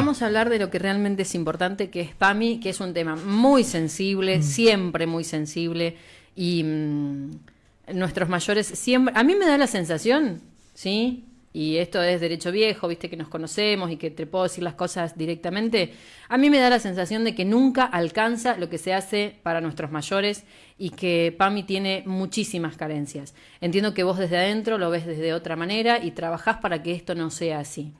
Vamos a hablar de lo que realmente es importante, que es PAMI, que es un tema muy sensible, mm. siempre muy sensible, y mm, nuestros mayores siempre... A mí me da la sensación, ¿sí? y esto es derecho viejo, viste que nos conocemos y que te puedo decir las cosas directamente, a mí me da la sensación de que nunca alcanza lo que se hace para nuestros mayores y que PAMI tiene muchísimas carencias. Entiendo que vos desde adentro lo ves desde otra manera y trabajás para que esto no sea así.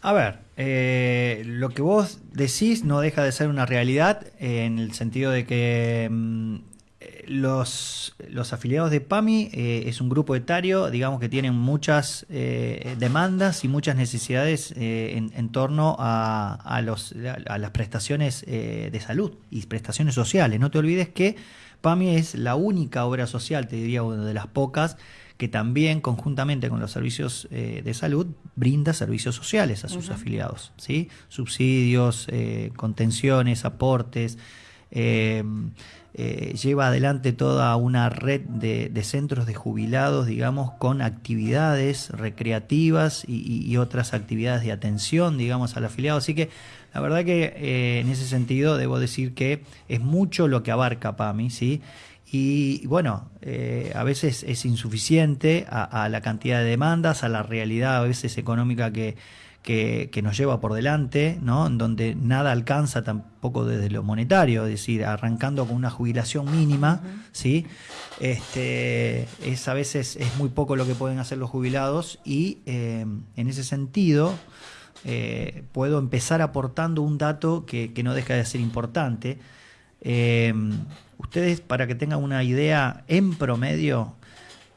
A ver, eh, lo que vos decís no deja de ser una realidad en el sentido de que mm, los, los afiliados de PAMI eh, es un grupo etario, digamos que tienen muchas eh, demandas y muchas necesidades eh, en, torno a, a, los, a las prestaciones de salud y prestaciones sociales. No te olvides que PAMI es la única obra social, te diría una de las pocas, que también conjuntamente con los servicios de salud brinda servicios sociales a sus afiliados, ¿sí? subsidios, contenciones, aportes. Eh, lleva adelante toda una red de, centros de jubilados, digamos, con actividades recreativas y, otras actividades de atención, digamos, al afiliado. Así que la verdad que eh, en ese sentido debo decir que es mucho lo que abarca PAMI, ¿sí? Y bueno, eh, a veces es insuficiente a la cantidad de demandas, a la realidad a veces económica que, que, nos lleva por delante, ¿no? en donde nada alcanza tampoco desde lo monetario, es decir, arrancando con una jubilación mínima, ¿sí? este, es a veces es muy poco lo que pueden hacer los jubilados y eh, en ese sentido eh, puedo empezar aportando un dato que, no deja de ser importante. Eh, ustedes, para que tengan una idea, en promedio,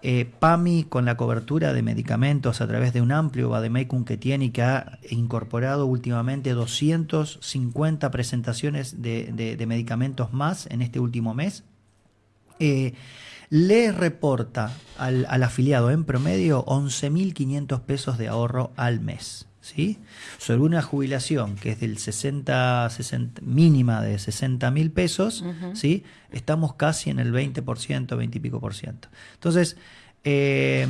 eh, PAMI con la cobertura de medicamentos a través de un amplio Bademecum que tiene y que ha incorporado últimamente 250 presentaciones de, medicamentos más en este último mes, eh, le reporta al, afiliado en promedio 11.500 pesos de ahorro al mes. ¿Sí? Sobre una jubilación que es del 60, 60 mínima de 60 mil pesos, ¿sí? Estamos casi en el 20%, 20 y pico por ciento. Entonces, eh,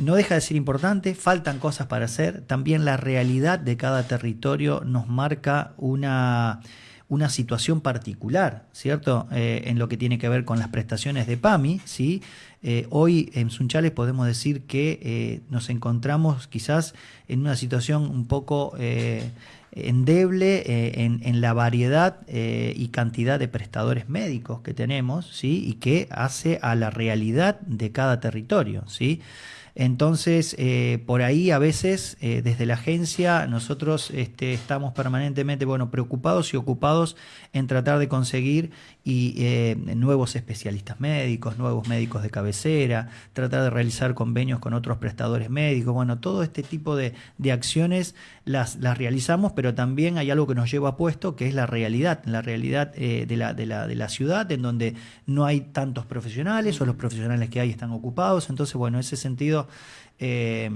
no deja de ser importante, faltan cosas para hacer, también la realidad de cada territorio nos marca una una situación particular, ¿cierto? Eh, en lo que tiene que ver con las prestaciones de PAMI, ¿sí? Eh, hoy en Sunchales podemos decir que eh, nos encontramos quizás en una situación un poco endeble en, en, la variedad y cantidad de prestadores médicos que tenemos, ¿sí? Y que hace a la realidad de cada territorio, ¿sí? Entonces, eh, por ahí a veces eh, desde la agencia nosotros este, estamos permanentemente bueno, preocupados y ocupados en tratar de conseguir y, eh, nuevos especialistas médicos, nuevos médicos de cabecera, tratar de realizar convenios con otros prestadores médicos. Bueno, todo este tipo de, acciones las, las, realizamos, pero también hay algo que nos lleva puesto, que es la realidad, la realidad de, la, de, la, de la ciudad, en donde no hay tantos profesionales o los profesionales que hay están ocupados. Entonces, bueno, en ese sentido eh,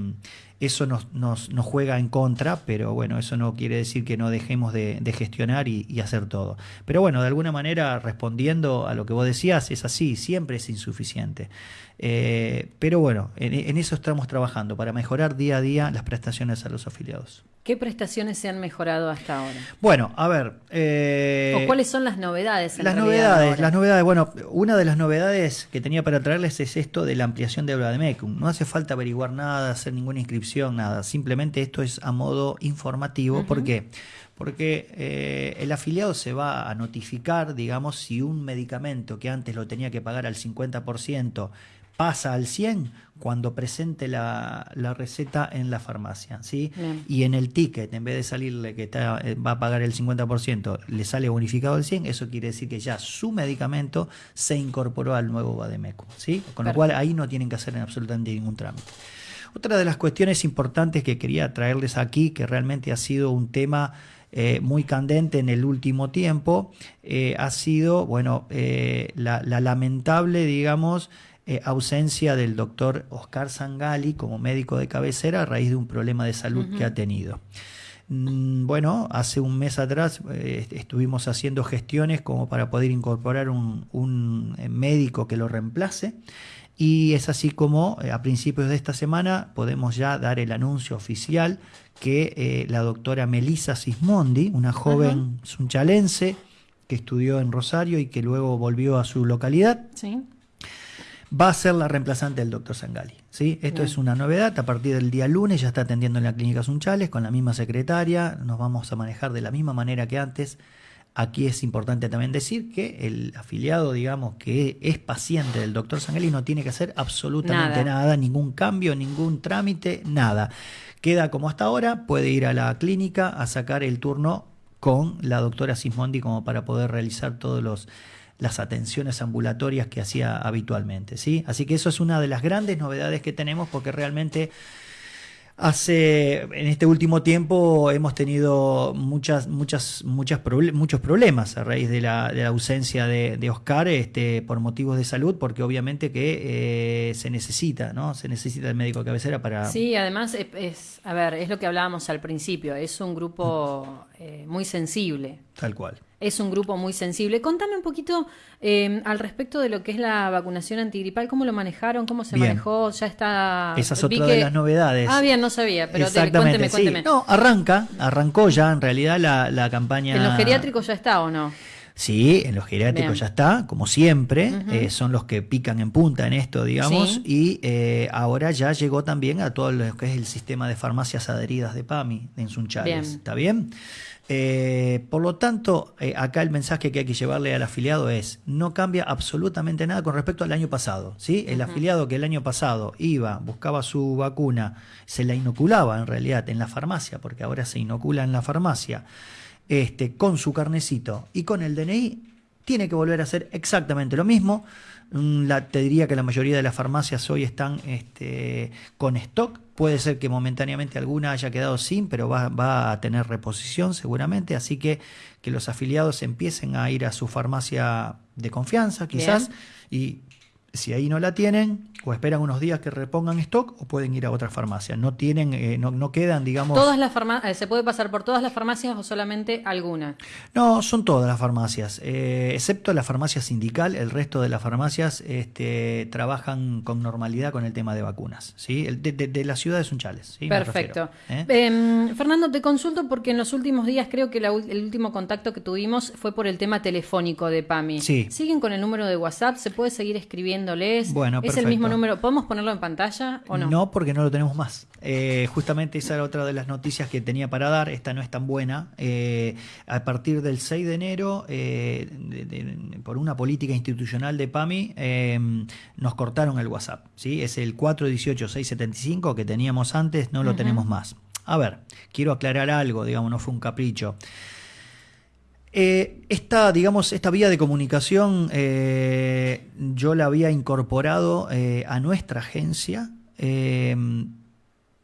eso nos, nos, juega en contra, pero bueno, eso no quiere decir que no dejemos de, gestionar y, hacer todo. Pero bueno, de alguna manera, respondiendo a lo que vos decías, es así, siempre es insuficiente. Eh, pero bueno, en, eso estamos trabajando, para mejorar día a día las prestaciones a los afiliados. ¿Qué prestaciones se han mejorado hasta ahora? Bueno, a ver. Eh, ¿O cuáles son las novedades? las novedades, las novedades. Bueno, una de las novedades que tenía para traerles es esto de la ampliación de habla de MECUM. No hace falta averiguar nada, hacer ninguna inscripción, nada. Simplemente esto es a modo informativo. ¿Por qué? Porque eh, el afiliado se va a notificar, digamos, si un medicamento que antes lo tenía que pagar al 50%, pasa al 100 cuando presente la, receta en la farmacia, ¿sí? Y en el ticket, en vez de salirle que está, eh, va a pagar el 50%, le sale bonificado el 100, eso quiere decir que ya su medicamento se incorporó al nuevo Bademeco, ¿sí? Con lo cual ahí no tienen que hacer absolutamente ningún trámite. Otra de las cuestiones importantes que quería traerles aquí, que realmente ha sido un tema eh, muy candente en el último tiempo, eh, ha sido, bueno, la, la, lamentable, digamos, eh, ausencia del doctor Oscar Sangali como médico de cabecera a raíz de un problema de salud que ha tenido. Mm, bueno, hace un mes atrás eh, estuvimos haciendo gestiones como para poder incorporar un, eh, médico que lo reemplace y es así como a principios de esta semana podemos ya dar el anuncio oficial que eh, la doctora Melissa Sismondi, una joven sunchalense que estudió en Rosario y que luego volvió a su localidad, va a ser la reemplazante del doctor Sangali. ¿sí? Esto es una novedad, a partir del día lunes ya está atendiendo en la clínica Sunchales con la misma secretaria, nos vamos a manejar de la misma manera que antes. Aquí es importante también decir que el afiliado, digamos, que es paciente del doctor Sangali no tiene que hacer absolutamente nada, ningún cambio, ningún trámite, nada. Queda como hasta ahora, puede ir a la clínica a sacar el turno con la doctora Sismondi como para poder realizar todos los las atenciones ambulatorias que hacía habitualmente, ¿sí? Así que eso es una de las grandes novedades que tenemos porque realmente Hace, en este último tiempo hemos tenido muchas, muchas, muchas muchos problemas a raíz de la, de la ausencia de, Oscar este, por motivos de salud, porque obviamente que eh, se necesita, ¿no? Se necesita el médico de cabecera para... Sí, además es, a ver, es lo que hablábamos al principio, es un grupo eh, muy sensible. Tal cual es un grupo muy sensible. Contame un poquito eh, al respecto de lo que es la vacunación antigripal, cómo lo manejaron, cómo se manejó, ya está... Esa es otra de las novedades. Ah, bien, no sabía, pero cuénteme, cuénteme. No, arranca, arrancó ya en realidad la, campaña... ¿En los geriátricos ya está o no? Sí, en los geriátricos ya está, como siempre, eh, son los que pican en punta en esto, digamos, y eh, ahora ya llegó también a todo lo que es el sistema de farmacias adheridas de PAMI en Sunchales. ¿Está bien? Eh, por lo tanto, eh, acá el mensaje que hay que llevarle al afiliado es, no cambia absolutamente nada con respecto al año pasado. ¿sí? El afiliado que el año pasado iba, buscaba su vacuna, se la inoculaba en realidad en la farmacia, porque ahora se inocula en la farmacia, este, con su carnecito y con el DNI, tiene que volver a hacer exactamente lo mismo. Mm, la, te diría que la mayoría de las farmacias hoy están este, con stock. Puede ser que momentáneamente alguna haya quedado sin, pero va, a tener reposición seguramente, así que que los afiliados empiecen a ir a su farmacia de confianza, quizás, y si ahí no la tienen, o esperan unos días que repongan stock, o pueden ir a otra farmacia. No tienen, eh, no, no, quedan, digamos. Todas las farmacias, eh, ¿se puede pasar por todas las farmacias o solamente alguna? No, son todas las farmacias, eh, excepto la farmacia sindical, el resto de las farmacias este, trabajan con normalidad con el tema de vacunas. ¿sí? De, de, la ciudad de Sunchales. ¿sí? Perfecto. Em, Fernando, te consulto porque en los últimos días creo que el último contacto que tuvimos fue por el tema telefónico de PAMI. Sí. ¿Siguen con el número de WhatsApp? ¿Se puede seguir escribiendo? Bueno, ¿Es el mismo número? ¿Podemos ponerlo en pantalla o no? No, porque no lo tenemos más. Eh, justamente esa era otra de las noticias que tenía para dar. Esta no es tan buena. Eh, a partir del 6 de enero, eh, por una política institucional de PAMI, nos cortaron el WhatsApp. ¿sí? Es el 418-675 que teníamos antes, no lo tenemos más. A ver, quiero aclarar algo, digamos, no fue un capricho. Eh, esta, digamos, esta vía de comunicación eh, yo la había incorporado eh, a nuestra agencia en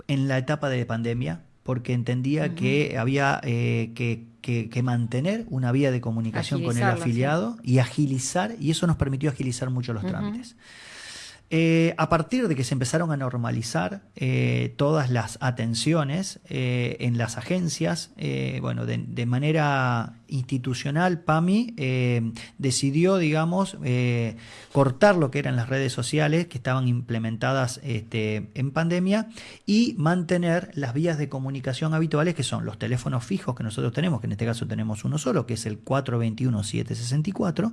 la etapa de pandemia porque entendía que había que, mantener una vía de comunicación con el afiliado y agilizar, y eso nos permitió agilizar mucho los trámites. Eh, a partir de que se empezaron a normalizar eh, todas las atenciones eh, en las agencias, bueno, de, manera institucional, PAMI decidió, digamos, cortar lo que eran las redes sociales que estaban implementadas este, en pandemia y mantener las vías de comunicación habituales que son los teléfonos fijos que nosotros tenemos, que en este caso tenemos uno solo, que es el 421-764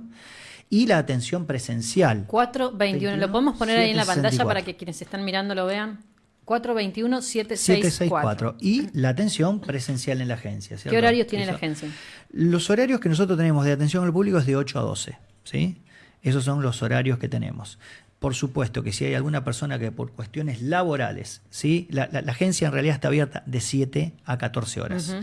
y la atención presencial. 421, lo podemos poner ahí en la pantalla para que quienes están mirando lo vean. 421-764. Y la atención presencial en la agencia. ¿Qué horarios tiene la agencia? Los horarios que nosotros tenemos de atención al público es de 8 a 12. ¿sí? Esos son los horarios que tenemos. Por supuesto que si hay alguna persona que por cuestiones laborales, ¿sí? la, agencia en realidad está abierta de 7 a 14 horas.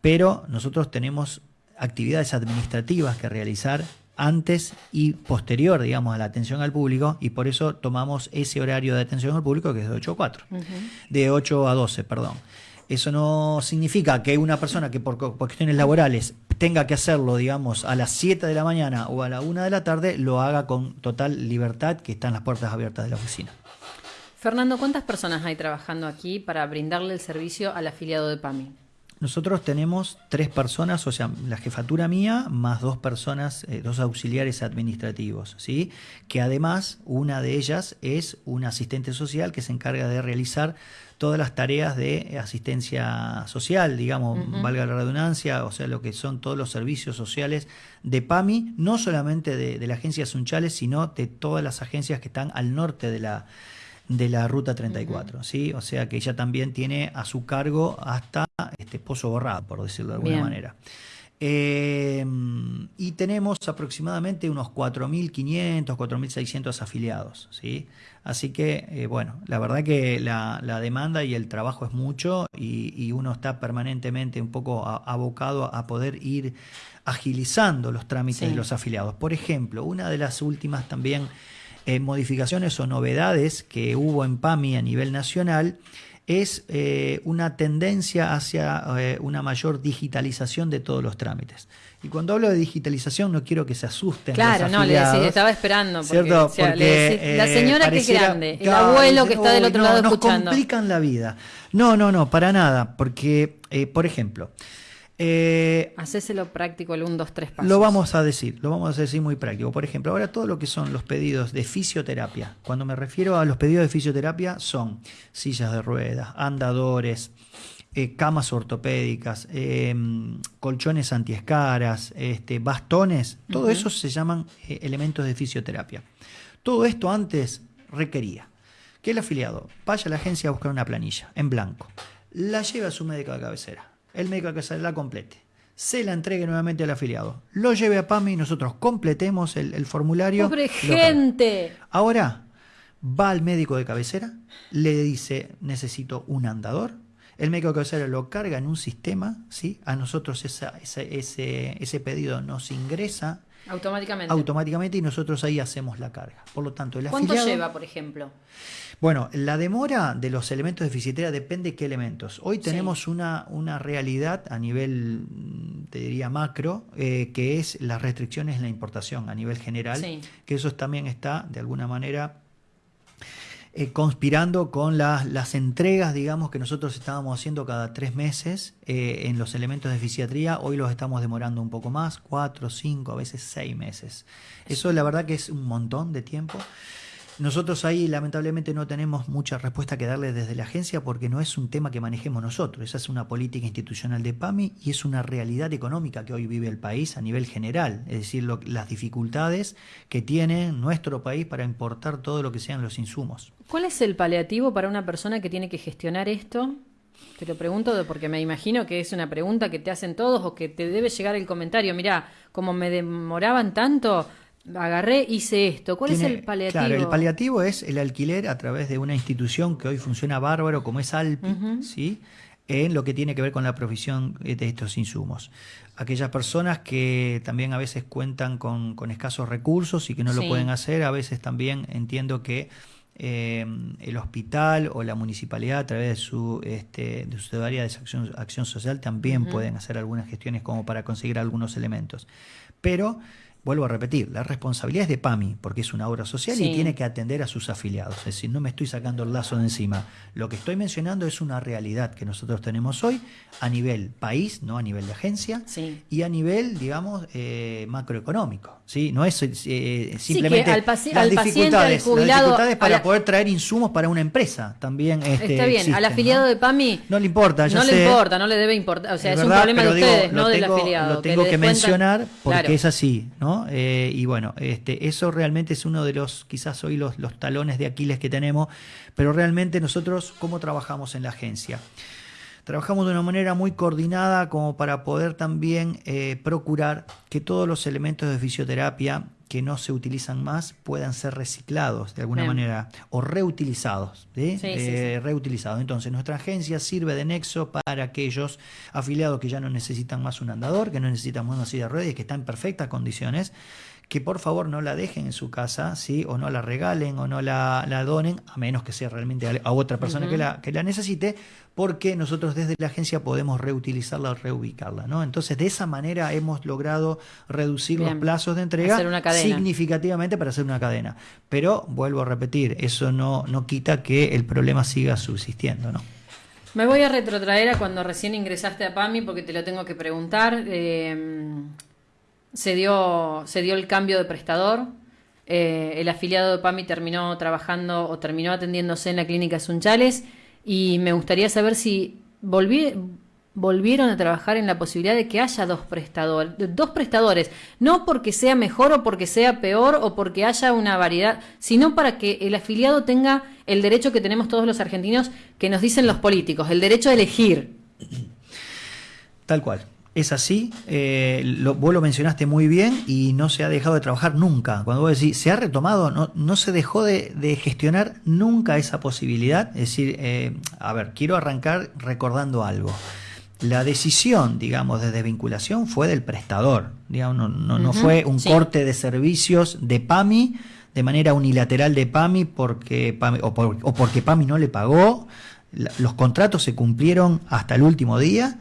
Pero nosotros tenemos actividades administrativas que realizar antes y posterior, digamos, a la atención al público y por eso tomamos ese horario de atención al público que es de 8 a 4, de 8 a 12, perdón. Eso no significa que una persona que por, cuestiones laborales tenga que hacerlo, digamos, a las 7 de la mañana o a la 1 de la tarde, lo haga con total libertad, que están las puertas abiertas de la oficina. Fernando, ¿cuántas personas hay trabajando aquí para brindarle el servicio al afiliado de PAMI? Nosotros tenemos tres personas, o sea, la jefatura mía, más dos personas, eh, dos auxiliares administrativos, ¿sí? Que además, una de ellas es un asistente social que se encarga de realizar todas las tareas de asistencia social, digamos, valga la redundancia, o sea, lo que son todos los servicios sociales de PAMI, no solamente de, la agencia Sunchales, sino de todas las agencias que están al norte de la, de la ruta 34, ¿sí? O sea que ella también tiene a su cargo hasta este Pozo Borrado, por decirlo de alguna manera. Eh, y tenemos aproximadamente unos 4.500, 4.600 afiliados. ¿sí? Así que, eh, bueno, la verdad que la, demanda y el trabajo es mucho y, uno está permanentemente un poco abocado a poder ir agilizando los trámites de los afiliados. Por ejemplo, una de las últimas también eh, modificaciones o novedades que hubo en PAMI a nivel nacional es eh, una tendencia hacia eh, una mayor digitalización de todos los trámites. Y cuando hablo de digitalización no quiero que se asusten. Claro, no, le decía, estaba esperando. Porque, la señora que es grande, el abuelo que está del otro lado escuchando. Nos complican la vida. No, no, no, para nada. Porque, por ejemplo, eh, Hacéselo práctico el 1, 2, 3 pasos. Lo vamos a decir, lo vamos a decir muy práctico. Por ejemplo, ahora todo lo que son los pedidos de fisioterapia. Cuando me refiero a los pedidos de fisioterapia son sillas de ruedas, andadores, eh, camas ortopédicas, em, colchones antiescaras, este, bastones, todo eso se llaman eh, elementos de fisioterapia. Todo esto antes requería que el afiliado vaya a la agencia a buscar una planilla en blanco, la lleve a su médico de cabecera el médico que se la complete. Se la entregue nuevamente al afiliado. Lo lleve a PAMI y nosotros completemos el, formulario. ¡Pobre gente! Ahora va al médico de cabecera, le dice necesito un andador. El médico de cabecera lo carga en un sistema, ¿sí? A nosotros ese, ese pedido nos ingresa Automáticamente. Automáticamente y nosotros ahí hacemos la carga. Por lo tanto, el ¿Cuánto lleva, por ejemplo? Bueno, la demora de los elementos de fisioterapia depende de qué elementos. Hoy tenemos una, una realidad a nivel, te diría, macro, eh, que es las restricciones en la importación a nivel general, que eso también está, de alguna manera, eh, conspirando con las, las, entregas, digamos, que nosotros estábamos haciendo cada tres meses eh, en los elementos de fisiatría. Hoy los estamos demorando un poco más, cuatro, cinco, a veces seis meses. Eso la verdad que es un montón de tiempo. Nosotros ahí lamentablemente no tenemos mucha respuesta que darle desde la agencia porque no es un tema que manejemos nosotros, esa es una política institucional de PAMI y es una realidad económica que hoy vive el país a nivel general, es decir, las dificultades que tiene nuestro país para importar todo lo que sean los insumos. ¿Cuál es el paliativo para una persona que tiene que gestionar esto? Te lo pregunto porque me imagino que es una pregunta que te hacen todos o que te debe llegar el comentario. Mira, como me demoraban tanto, agarré, hice esto. ¿Cuál es el paliativo? Claro, el paliativo es el alquiler a través de una institución que hoy funciona bárbaro, como es Alpi, ¿sí? en lo que tiene que ver con la provisión de estos insumos. Aquellas personas que también a veces cuentan con, escasos recursos y que no lo pueden hacer, a veces también entiendo que eh, el hospital o la municipalidad a través de su, este, de su área de acción, acción social también pueden hacer algunas gestiones como para conseguir algunos elementos. Pero vuelvo a repetir, la responsabilidad es de PAMI, porque es una obra social y tiene que atender a sus afiliados. Es decir, no me estoy sacando el lazo de encima. Lo que estoy mencionando es una realidad que nosotros tenemos hoy a nivel país, no a nivel de agencia, y a nivel, digamos, eh, macroeconómico. ¿sí? No es eh, simplemente al las, dificultades, dificultades para poder traer insumos para una empresa. También este, Está bien, al afiliado de PAMI no le importa. no le importa, no le debe importar. O sea, es, un problema de ustedes, no del afiliado. Lo tengo que, mencionar porque es así, ¿no? Eh, y bueno, este, eso realmente es uno de los, quizás hoy los, los talones de Aquiles que tenemos, pero realmente nosotros, ¿cómo trabajamos en la agencia? Trabajamos de una manera muy coordinada como para poder también eh, procurar que todos los elementos de fisioterapia que no se utilizan más puedan ser reciclados de alguna manera o reutilizados. Eh, reutilizados. Entonces, nuestra agencia sirve de nexo para aquellos afiliados que ya no necesitan más un andador, que no necesitan más una silla de ruedas y que están en perfectas condiciones que por favor no la dejen en su casa, ¿sí? o no la regalen o no la, la donen, a menos que sea realmente a, otra persona que, la, que la necesite, porque nosotros desde la agencia podemos reutilizarla o reubicarla. ¿no? Entonces, de esa manera hemos logrado reducir los plazos de entrega significativamente para hacer una cadena. Pero, vuelvo a repetir, eso no, no quita que el problema siga subsistiendo. ¿no? Me voy a retrotraer a cuando recién ingresaste a PAMI porque te lo tengo que preguntar. Eh, se, dio, se dio el cambio de prestador. Eh, el afiliado de PAMI terminó trabajando o terminó atendiéndose en la clínica Sunchales y me gustaría saber si volvieron a trabajar en la posibilidad de que haya dos prestadores, dos prestadores, no porque sea mejor o porque sea peor o porque haya una variedad, sino para que el afiliado tenga el derecho que tenemos todos los argentinos que nos dicen los políticos, el derecho a elegir. Tal cual. Es así, eh, lo, vos lo mencionaste muy bien y no se ha dejado de trabajar nunca. Cuando vos decís, se ha retomado, no, no se dejó de, gestionar nunca esa posibilidad. Es decir, eh, a ver, quiero arrancar recordando algo. La decisión, digamos, de desvinculación fue del prestador. Digamos, no, no, fue un corte de servicios de PAMI de manera unilateral de PAMI porque o, porque PAMI no le pagó. los contratos se cumplieron hasta el último día.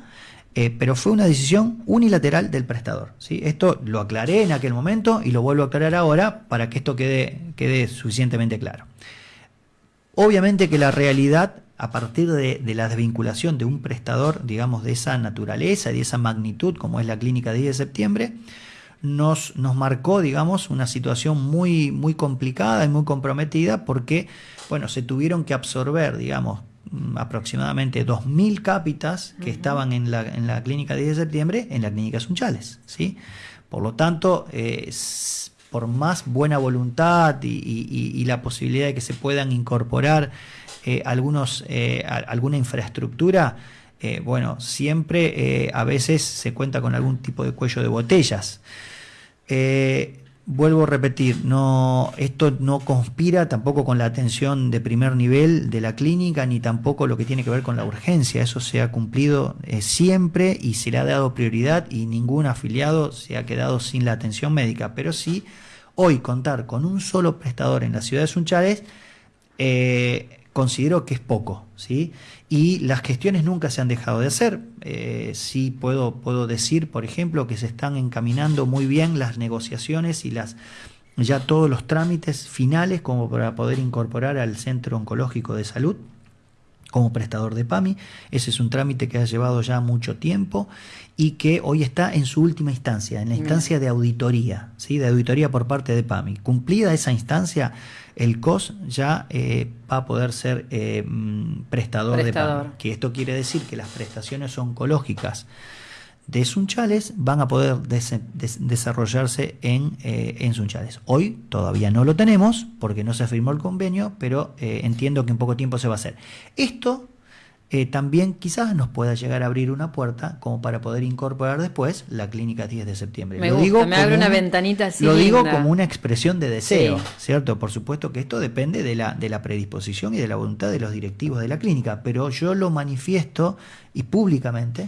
Eh, pero fue una decisión unilateral del prestador. Esto lo aclaré en aquel momento y lo vuelvo a aclarar ahora para que esto quede, suficientemente claro. Obviamente que la realidad a partir de, la desvinculación de un prestador, digamos, de esa naturaleza y de esa magnitud como es la clínica 10 de septiembre, nos, marcó, digamos, una situación muy, muy complicada y muy comprometida porque, bueno, se tuvieron que absorber, digamos, aproximadamente 2.000 cápitas que estaban en la, en la clínica 10 de septiembre en la clínica Sunchales, ¿sí? Por lo tanto, eh, por más buena voluntad y, la posibilidad de que se puedan incorporar eh, algunos, eh, alguna infraestructura, bueno, siempre a veces se cuenta con algún tipo de cuello de botellas. Vuelvo a repetir, no, esto no conspira tampoco con la atención de primer nivel de la clínica, ni tampoco lo que tiene que ver con la urgencia. Eso se ha cumplido siempre y se le ha dado prioridad y ningún afiliado se ha quedado sin la atención médica. Pero sí, hoy contar con un solo prestador en la ciudad de Sunchales eh, considero que es poco, ¿sí? Y las gestiones nunca se han dejado de hacer. Eh, sí puedo, puedo decir, por ejemplo, que se están encaminando muy bien las negociaciones y las ya todos los trámites finales como para poder incorporar al Centro Oncológico de Salud como prestador de PAMI. Ese es un trámite que ha llevado ya mucho tiempo y que hoy está en su última instancia, en la instancia de auditoría, ¿sí? de auditoría por parte de PAMI. Cumplida esa instancia, el COS ya eh, va a poder ser eh, mm, prestador, de PAMI. Que esto quiere decir que las prestaciones oncológicas de Sunchales van a poder desarrollarse en, eh, en, Sunchales. Hoy todavía no lo tenemos porque no se firmó el convenio, pero eh, entiendo que en poco tiempo se va a hacer. Esto eh, también quizás nos pueda llegar a abrir una puerta como para poder incorporar después la clínica 10 de septiembre. Me lo digo me abre una ventanita así. Lo digo como una expresión de deseo, ¿cierto? Por supuesto que esto depende de la, de la predisposición y de la voluntad de los directivos de la clínica, pero yo lo manifiesto y públicamente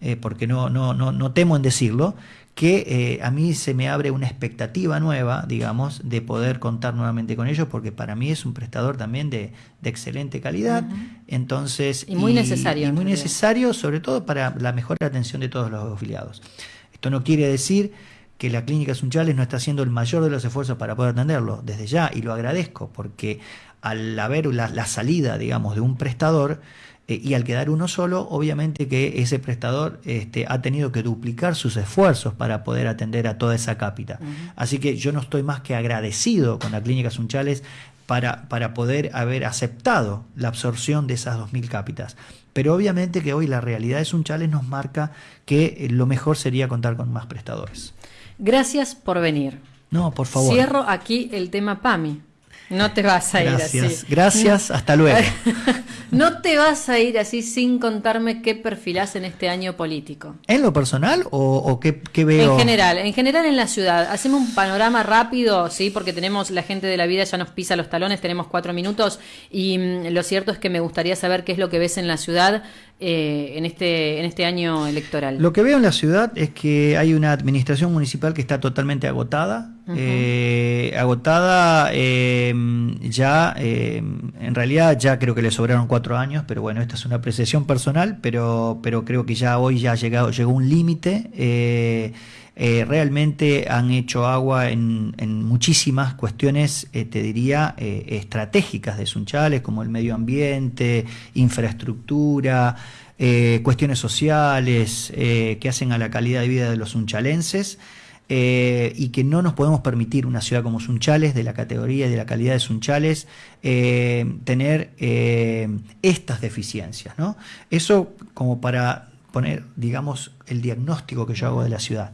eh, porque no, no, no, no, temo en decirlo, que eh, a mí se me abre una expectativa nueva, digamos, de poder contar nuevamente con ellos, porque para mí es un prestador también de, excelente calidad. Entonces, y muy necesario. Y muy necesario, sobre todo para la mejor atención de todos los afiliados. Esto no quiere decir que la Clínica Sunchales no está haciendo el mayor de los esfuerzos para poder atenderlo, desde ya, y lo agradezco, porque al haber la, la salida, digamos, de un prestador, eh, y al quedar uno solo, obviamente que ese prestador este, ha tenido que duplicar sus esfuerzos para poder atender a toda esa cápita. Así que yo no estoy más que agradecido con la Clínica Sunchales para, para poder haber aceptado la absorción de esas 2.000 cápitas. Pero obviamente que hoy la realidad de Sunchales nos marca que eh, lo mejor sería contar con más prestadores. Gracias por venir. No, por favor. Cierro aquí el tema PAMI. No te vas a ir así. Gracias, hasta luego. no te vas a ir así sin contarme qué perfilás en este año político. ¿En lo personal o, qué, veo? En general, en general en la ciudad. Hacemos un panorama rápido, sí, porque tenemos la gente de la vida ya nos pisa los talones, tenemos cuatro minutos y mm, lo cierto es que me gustaría saber qué es lo que ves en la ciudad eh, en, este, en este año electoral. Lo que veo en la ciudad es que hay una administración municipal que está totalmente agotada, eh, agotada eh, ya en realidad ya creo que le sobraron cuatro años, pero bueno, esta es una apreciación personal, pero, pero creo que ya hoy ya ha llegado, llegó un límite. Eh, eh, realmente han hecho agua en, muchísimas cuestiones, te diría, estratégicas de Sunchales, como el medio ambiente, infraestructura, cuestiones sociales que hacen a la calidad de vida de los sunchalenses. Eh, y que no nos podemos permitir una ciudad como Sunchales, de la categoría y de la calidad de Sunchales, eh, tener eh, estas deficiencias. ¿no? Eso como para poner, digamos, el diagnóstico que yo hago de la ciudad.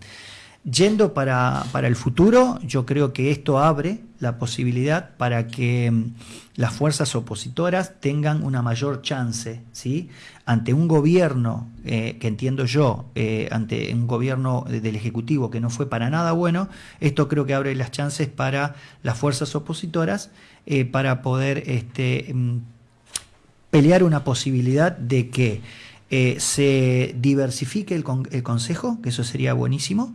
Yendo para, para, el futuro, yo creo que esto abre la posibilidad para que mm, las fuerzas opositoras tengan una mayor chance, ¿sí? Ante un gobierno, eh, que entiendo yo, eh, ante un gobierno del Ejecutivo que no fue para nada bueno, esto creo que abre las chances para las fuerzas opositoras eh, para poder este, mm, pelear una posibilidad de que se diversifique el, el Consejo, que eso sería buenísimo,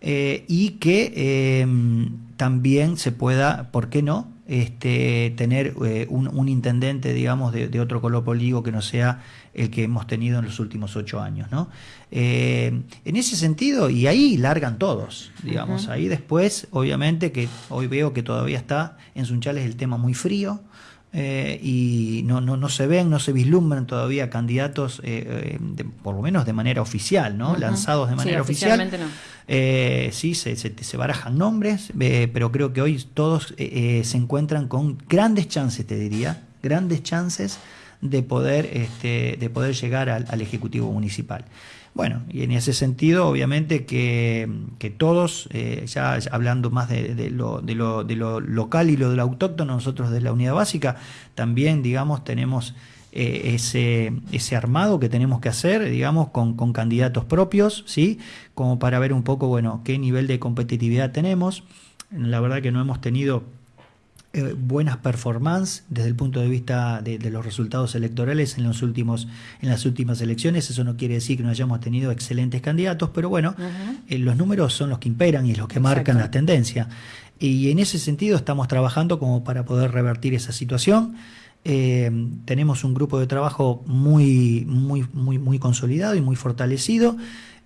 eh, y que em, también se pueda, ¿por qué no?, este, tener eh, un, intendente, digamos, de, otro color político que no sea el que hemos tenido en los últimos ocho años, ¿no? Eh, en ese sentido, y ahí largan todos, digamos, ahí después, obviamente, que hoy veo que todavía está en Sunchales el tema muy frío, y no, no, no, se ven, no se vislumbran todavía candidatos, por lo menos de manera oficial, ¿no? Lanzados de manera oficial. No. Eh, sí, se, se, barajan nombres, eh, pero creo que hoy todos eh, se encuentran con grandes chances, te diría, grandes chances de poder, este, de poder llegar al, Ejecutivo Municipal. Bueno, y en ese sentido, obviamente que, todos, ya hablando más de, lo, de, lo, de lo local y lo de lo autóctono, nosotros de la unidad básica, también, digamos, tenemos eh, ese, ese armado que tenemos que hacer, digamos, con, con, candidatos propios, ¿sí? Como para ver un poco, bueno, qué nivel de competitividad tenemos. La verdad que no hemos tenido eh, buenas performances desde el punto de vista de, los resultados electorales en los últimos en las últimas elecciones. Eso no quiere decir que no hayamos tenido excelentes candidatos pero bueno eh, los números son los que imperan y los que marcan la tendencia y en ese sentido estamos trabajando como para poder revertir esa situación. Eh, tenemos un grupo de trabajo muy, muy, muy, muy consolidado y muy fortalecido.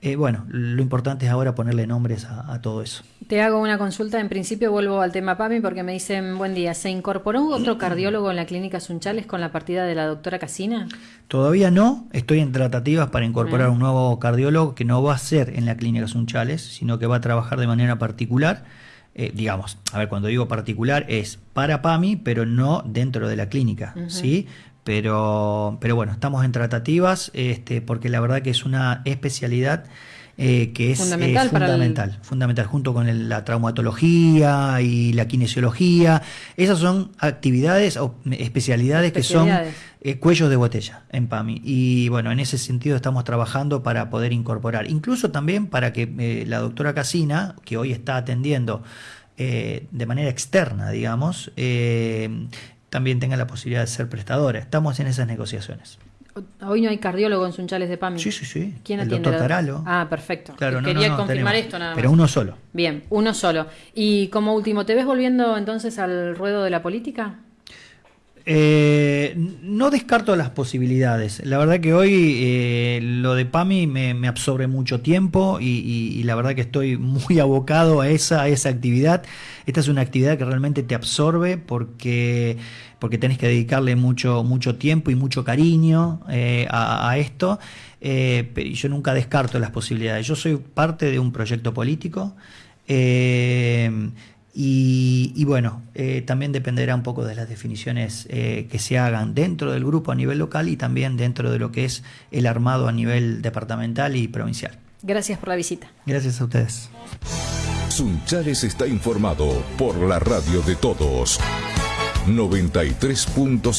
Eh, bueno, lo importante es ahora ponerle nombres a, todo eso. Te hago una consulta. En principio vuelvo al tema PAMI porque me dicen, buen día, ¿se incorporó otro cardiólogo en la clínica Sunchales con la partida de la doctora Casina? Todavía no. Estoy en tratativas para incorporar un nuevo cardiólogo que no va a ser en la clínica Sunchales, sino que va a trabajar de manera particular eh, digamos, a ver, cuando digo particular es para PAMI, pero no dentro de la clínica, ¿sí? Pero, pero bueno, estamos en tratativas, este, porque la verdad que es una especialidad eh, que es fundamental, fundamental, fundamental, junto con la traumatología y la kinesiología. Esas son actividades o especialidades, que son eh, cuellos de botella en PAMI. Y bueno, en ese sentido estamos trabajando para poder incorporar, incluso también para que eh, la doctora Casina, que hoy está atendiendo de manera externa, digamos, también tenga la posibilidad de ser prestadora. Estamos en esas negociaciones. Hoy no hay cardiólogo en Sunchales de PAMI. Sí, sí, sí. ¿Quién el atiende? Doctor Taralo. Ah, perfecto. Quería confirmar esto nada más. Pero uno solo. Bien, uno solo. Y como último, ¿te ves volviendo entonces al ruedo de la política? Eh, no descarto las posibilidades. La verdad que hoy eh, lo de PAMI me, absorbe mucho tiempo y, la verdad que estoy muy abocado a esa, a esa actividad. Esta es una actividad que realmente te absorbe porque, porque tenés que dedicarle mucho, mucho tiempo y mucho cariño eh, a, esto. pero yo nunca descarto las posibilidades. Yo soy parte de un proyecto político. Y, bueno, eh, también dependerá un poco de las definiciones eh, que se hagan dentro del grupo a nivel local y también dentro de lo que es el armado a nivel departamental y provincial. Gracias por la visita. Gracias a ustedes. Sunchares está informado por la radio de todos. 93.7